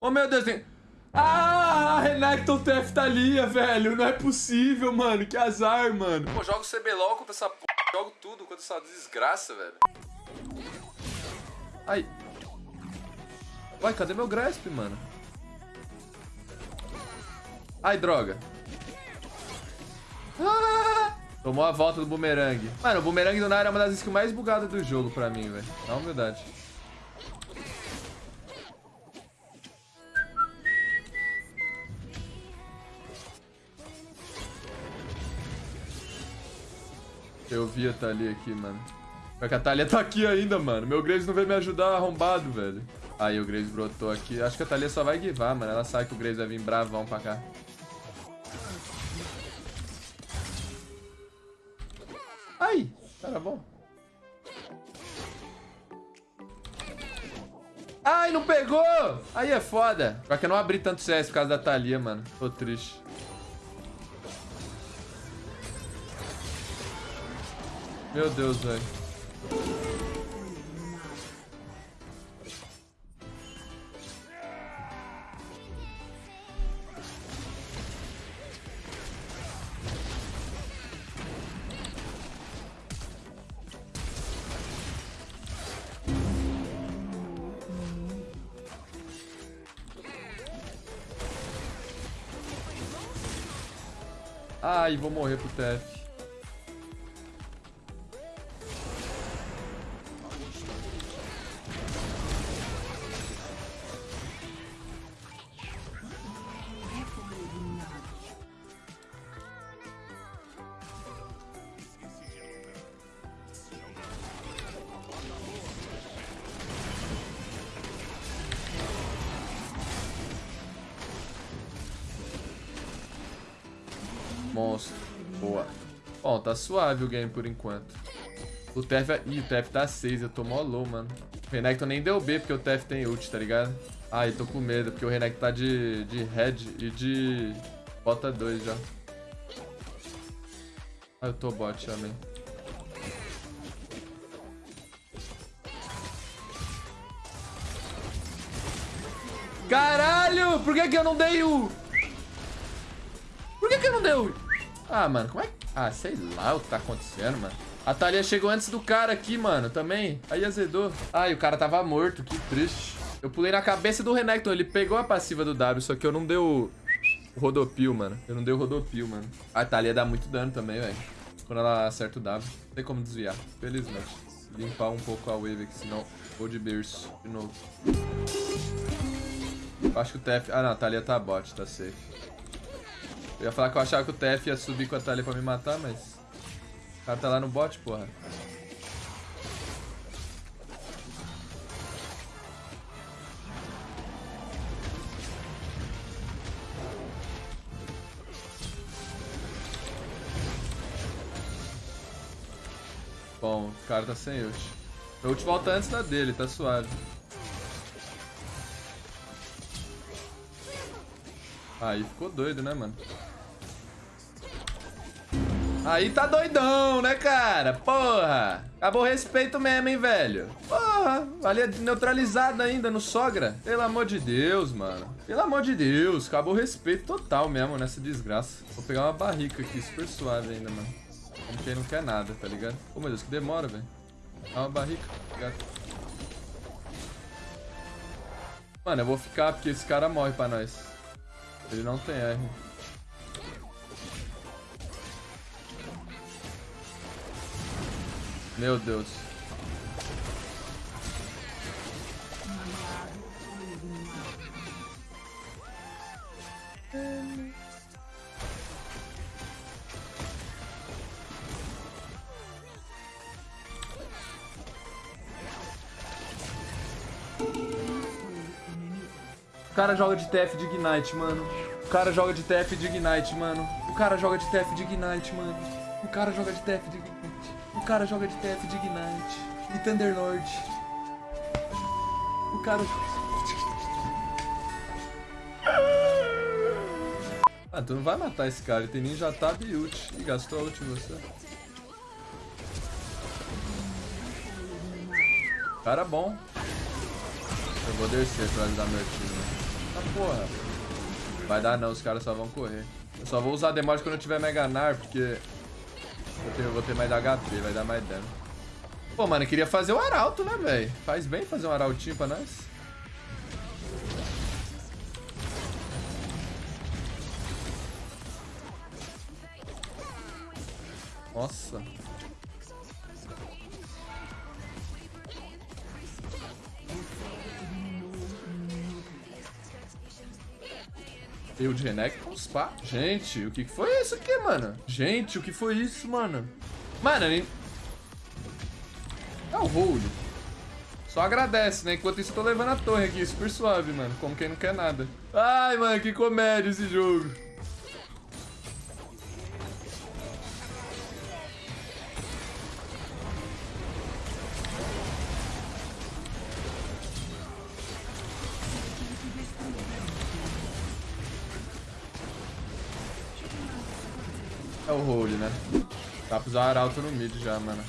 Oh, meu Deus, tem... Ah, Renekton TF tá ali, velho. Não é possível, mano. Que azar, mano. Pô, jogo CBLOL contra essa p... Jogo tudo contra essa desgraça, velho. Ai. Uai, cadê meu Grasp, mano? Ai, droga. Ah! Tomou a volta do bumerangue. Mano, o bumerangue do Nair é uma das skills mais bugadas do jogo pra mim, velho. Na humildade. Eu vi a Thalia aqui, mano. Só que a Thalia tá aqui ainda, mano. Meu Graves não veio me ajudar arrombado, velho. Aí o Graves brotou aqui. Acho que a Thalia só vai guivar, mano. Ela sabe que o Graves vai vir bravão pra cá. Ai, cara bom. Ai, não pegou! Aí é foda. Só que eu não abri tanto CS por causa da Thalia, mano. Tô triste. Meu Deus, velho. Ai, vou morrer pro TF. Monstro. Boa. Bom, tá suave o game por enquanto. O TF... É... Ih, o TF tá 6. Eu tô mó low, mano. O Renekton nem deu B porque o TF tem ult, tá ligado? Ai, tô com medo porque o Renekton tá de, de head e de... Bota 2 já. Ah, eu tô bot também. Caralho! Por que que eu não dei o... Que não dei o... Ah, mano, como é que... Ah, sei lá o que tá acontecendo, mano. A Thalia chegou antes do cara aqui, mano, também. Aí azedou. Ai, o cara tava morto, que triste. Eu pulei na cabeça do Renekton, ele pegou a passiva do W, só que eu não deu o rodopio, mano. Eu não dei o rodopio, mano. A Thalia dá muito dano também, velho. Quando ela acerta o W. Não tem como desviar, felizmente. Limpar um pouco a wave aqui, senão vou de berço de novo. Eu acho que o TF... Ah, não, a Thalia tá bot, tá safe. Eu ia falar que eu achava que o TF ia subir com a Thalia pra me matar, mas... O cara tá lá no bot, porra. Bom, o cara tá sem ult. Meu ult volta antes da dele, tá suave. Aí ficou doido, né, mano? Aí tá doidão, né, cara? Porra. Acabou o respeito mesmo, hein, velho? Porra. Valia neutralizado ainda no sogra. Pelo amor de Deus, mano. Pelo amor de Deus. Acabou o respeito total mesmo nessa desgraça. Vou pegar uma barrica aqui, super suave ainda, mano. Como quem não quer nada, tá ligado? Pô, meu Deus, que demora, velho. Dá uma barrica, tá ligado? Mano, eu vou ficar porque esse cara morre pra nós. Ele não tem R. Meu Deus. O cara joga de TF de Ignite, mano. O cara joga de TF de Ignite, mano. O cara joga de TF de Ignite, mano. O cara joga de TF de Ignite. Cara joga de TF de Ignite e Thunderlord. O cara... Ah, tu não vai matar esse cara, ele tem ninja tab e ult. E gastou a ult você. Cara bom. Eu vou descer pra ajudar meu time. Ah, porra. Vai dar não, os caras só vão correr. Eu só vou usar Demorte quando eu tiver Meganar, porque eu, tenho, eu vou ter mais HP, vai dar mais dano. Pô, mano, eu queria fazer o Arauto, né, velho? Faz bem fazer um Arautinho pra nós. Nossa. Eu de Renekton, com spa. Gente, o que foi isso aqui, mano? Gente, o que foi isso, mano? Mano, nem... É o hold. Só agradece, né? Enquanto isso, eu tô levando a torre aqui, super suave, mano. Como quem não quer nada. Ai, mano, que comédia esse jogo. É o hold, né? Dá pra usar arauto no mid já, mano.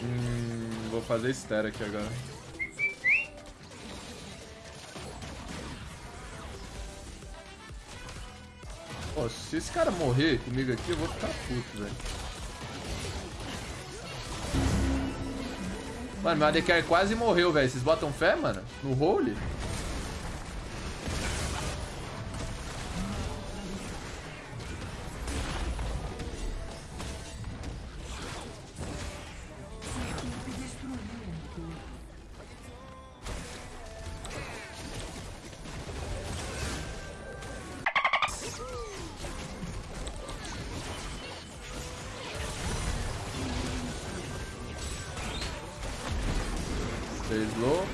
Hum, vou fazer estera aqui agora. Pô, se esse cara morrer comigo aqui, eu vou ficar puto, velho. Mano, meu ADK quase morreu, velho. Vocês botam fé, mano? No role? Fez low.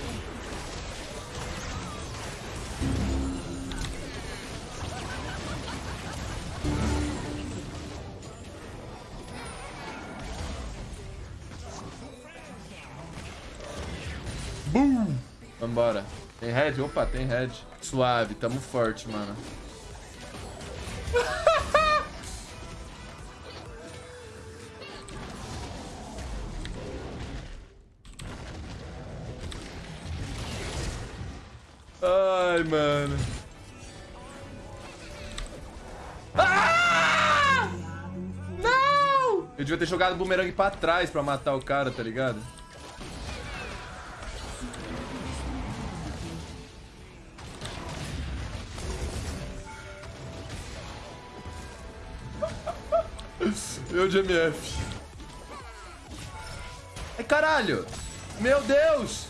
Boom! Vambora. Tem red? Opa, tem red. Suave, tamo forte, mano. Ai, mano. Ah! Não! Eu devia ter jogado o bumerangue pra trás pra matar o cara, tá ligado? Eu de MF. Ai, caralho! Meu Deus!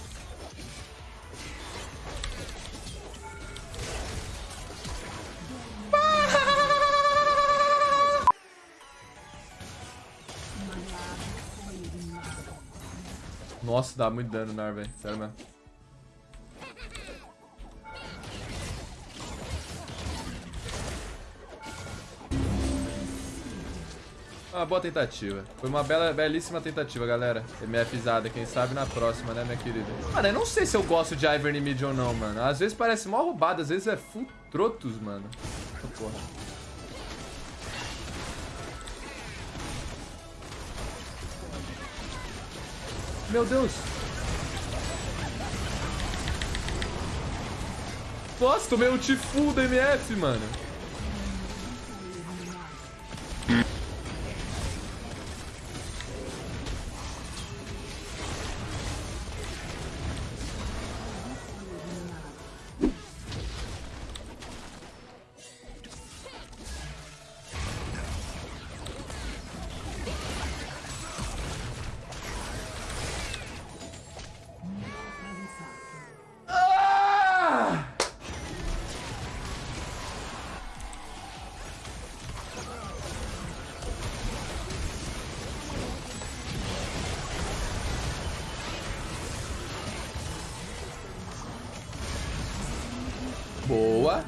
Nossa, dá muito dano, Nar, velho. Sério mesmo. Uma boa tentativa. Foi uma bela, belíssima tentativa, galera. MFzada, quem sabe na próxima, né, minha querida? Mano, eu não sei se eu gosto de Ivern mid ou não, mano. Às vezes parece mó roubado, às vezes é full trotos, mano. Porra. Meu Deus. Nossa, tomei um Tifu da MF, mano. Boa.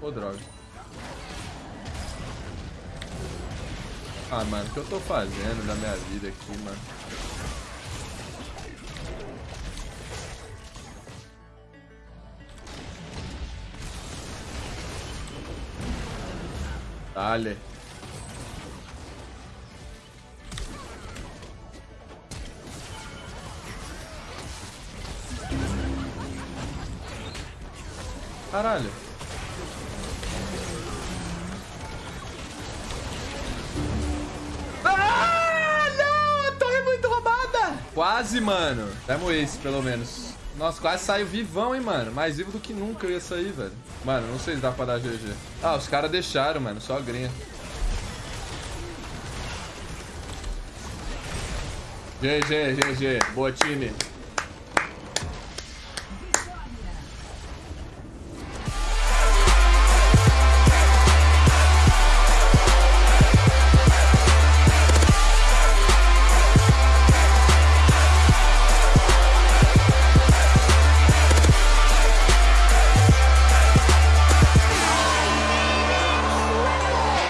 Ô, oh, droga. Ah, mano, o que eu tô fazendo da minha vida aqui, mano? Dale. Caralho. Ah, não! A torre é muito roubada! Quase, mano. Temos esse, pelo menos. Nossa, quase saiu vivão, hein, mano. Mais vivo do que nunca eu ia sair, velho. Mano, não sei se dá pra dar GG. Ah, os caras deixaram, mano. Só grinha. GG, GG. Boa, time.